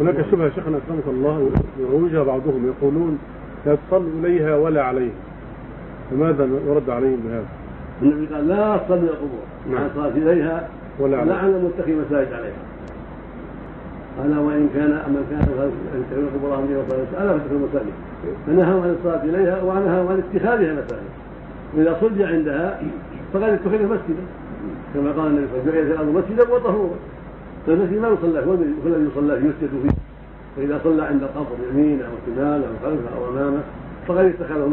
هناك شبهة شيخنا أكرمك الله يروجها بعضهم. يقولون لا تصلوا إليها ولا عليها. فماذا يرد عليهم بهذا؟ النبي قال لا تصلوا إلى القبور. نعم. مع الصلاه إليها ولا عليها. لعن المتخذ مساجد عليها. قال وإن كان من كان يتخذون قبورهم إلى الصلاه الا فتحوا المساجد فنهوا عن الصلاة إليها ونهوا عن اتخاذها مساجد. واذا صلي عندها فقد اتخذ مسجدا. كما قال النبي صلى الله عليه وسلم جعلت الأرض مسجدا وطهورا. فالمسجد ما يصلى الذي يصلى يسجد فيه. فإذا صلى عند القبر يمينه أو شماله أو خلفه أو امامه فقد اتخذه